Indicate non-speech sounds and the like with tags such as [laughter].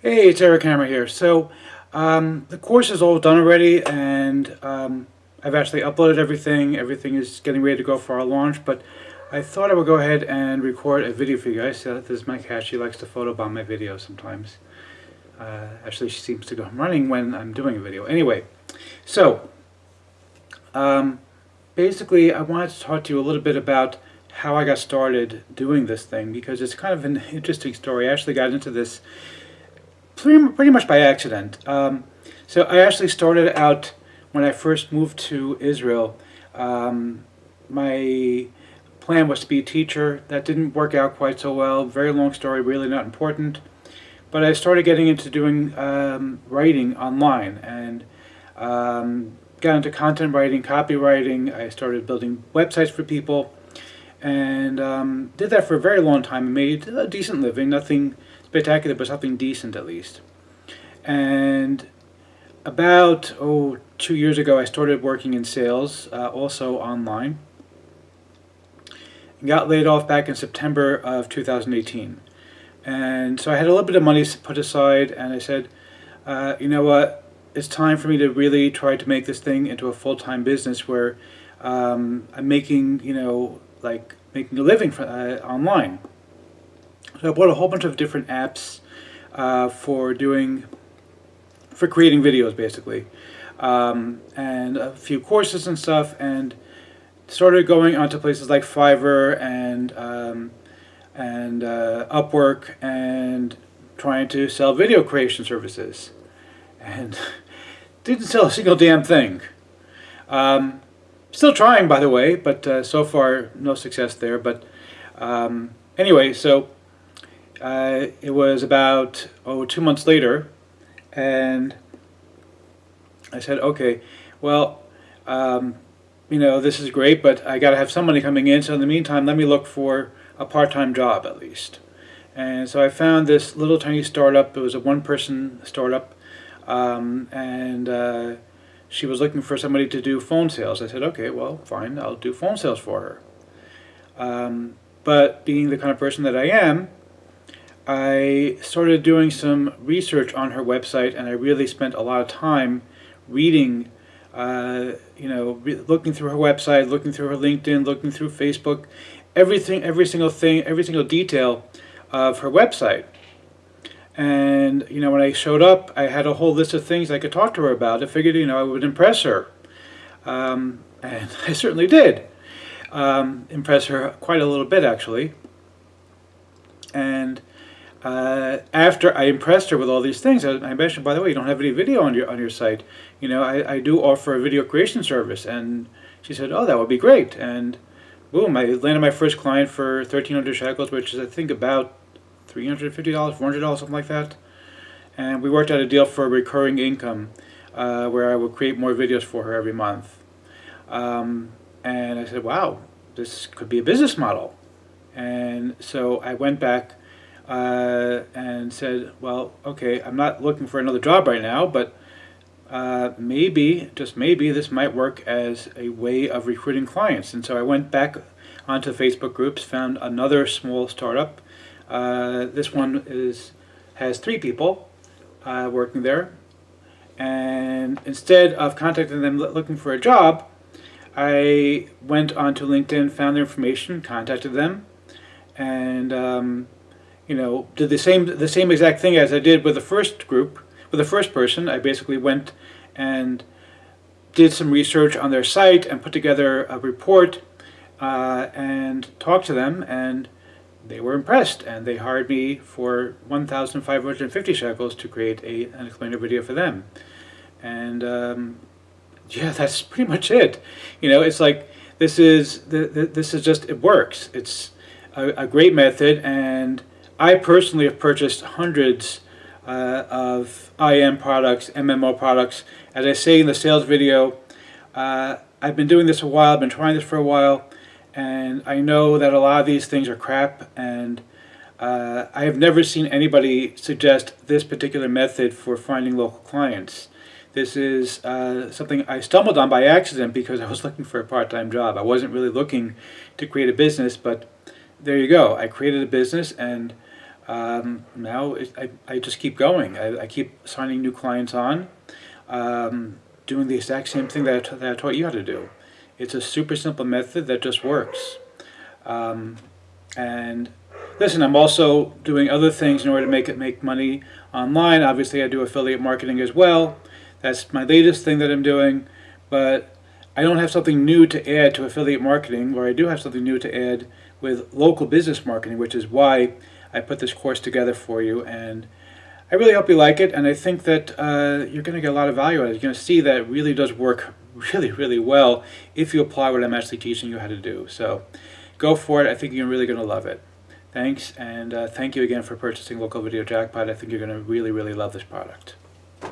Hey, it's Eric Hammer here. So, um, the course is all done already, and um, I've actually uploaded everything. Everything is getting ready to go for our launch, but I thought I would go ahead and record a video for you guys. So this is my cat. She likes to photobomb my videos sometimes. Uh, actually, she seems to go running when I'm doing a video. Anyway, so, um, basically, I wanted to talk to you a little bit about how I got started doing this thing, because it's kind of an interesting story. I actually got into this pretty, pretty much by accident. Um, so I actually started out when I first moved to Israel. Um, my plan was to be a teacher. That didn't work out quite so well. Very long story, really not important. But I started getting into doing um, writing online and um, got into content writing, copywriting. I started building websites for people and um, did that for a very long time and made a decent living. Nothing spectacular, but something decent at least. And about, oh, two years ago, I started working in sales, uh, also online. Got laid off back in September of 2018. And so I had a little bit of money put aside, and I said, uh, you know what, it's time for me to really try to make this thing into a full-time business where um, I'm making, you know, like making a living for, uh, online. So I bought a whole bunch of different apps uh, for doing, for creating videos basically. Um, and a few courses and stuff and started going onto places like Fiverr and um, and uh, Upwork and trying to sell video creation services and [laughs] didn't sell a single damn thing. Um, still trying by the way but uh, so far no success there but um, anyway so uh, it was about, oh, two months later, and I said, okay, well, um, you know, this is great, but I got to have some money coming in, so in the meantime, let me look for a part-time job at least. And so I found this little tiny startup. It was a one-person startup, um, and uh, she was looking for somebody to do phone sales. I said, okay, well, fine, I'll do phone sales for her. Um, but being the kind of person that I am, I started doing some research on her website and I really spent a lot of time reading, uh, you know, looking through her website, looking through her LinkedIn, looking through Facebook, everything, every single thing, every single detail of her website. And, you know, when I showed up, I had a whole list of things I could talk to her about. I figured, you know, I would impress her. Um, and [laughs] I certainly did um, impress her quite a little bit, actually. And uh, after I impressed her with all these things, I, mentioned, by the way, you don't have any video on your on your site. You know, I, I do offer a video creation service, and she said, oh, that would be great. And boom, I landed my first client for 1,300 shekels, which is I think about $350, $400, something like that. And we worked out a deal for recurring income, uh, where I would create more videos for her every month. Um, and I said, wow, this could be a business model. And so I went back uh, and said, well, okay, I'm not looking for another job right now, but uh, maybe, just maybe, this might work as a way of recruiting clients. And so I went back onto Facebook groups, found another small startup. Uh, this one is has three people uh, working there. And instead of contacting them looking for a job, I went onto LinkedIn, found their information, contacted them, and um, you know, did the same the same exact thing as I did with the first group, with the first person. I basically went and did some research on their site and put together a report uh, and talked to them and they were impressed and they hired me for 1,550 shekels to create a, an explainer video for them. And um, yeah, that's pretty much it. You know, it's like this is the, this is just it works. It's a, a great method and I personally have purchased hundreds uh, of IM products, MMO products. As I say in the sales video, uh, I've been doing this a while, I've been trying this for a while, and I know that a lot of these things are crap, and uh, I have never seen anybody suggest this particular method for finding local clients. This is uh, something I stumbled on by accident because I was looking for a part-time job. I wasn't really looking to create a business, but there you go. I created a business and um, now it, I, I just keep going. I, I keep signing new clients on, um, doing the exact same thing that I, that I taught you how to do. It's a super simple method that just works. Um, and listen, I'm also doing other things in order to make it make money online. Obviously, I do affiliate marketing as well. That's my latest thing that I'm doing, but I don't have something new to add to affiliate marketing, or I do have something new to add with local business marketing, which is why I put this course together for you. And I really hope you like it, and I think that uh, you're going to get a lot of value out of it. You're going to see that it really does work [laughs] really, really well if you apply what I'm actually teaching you how to do. So go for it. I think you're really going to love it. Thanks, and uh, thank you again for purchasing Local Video Jackpot. I think you're going to really, really love this product.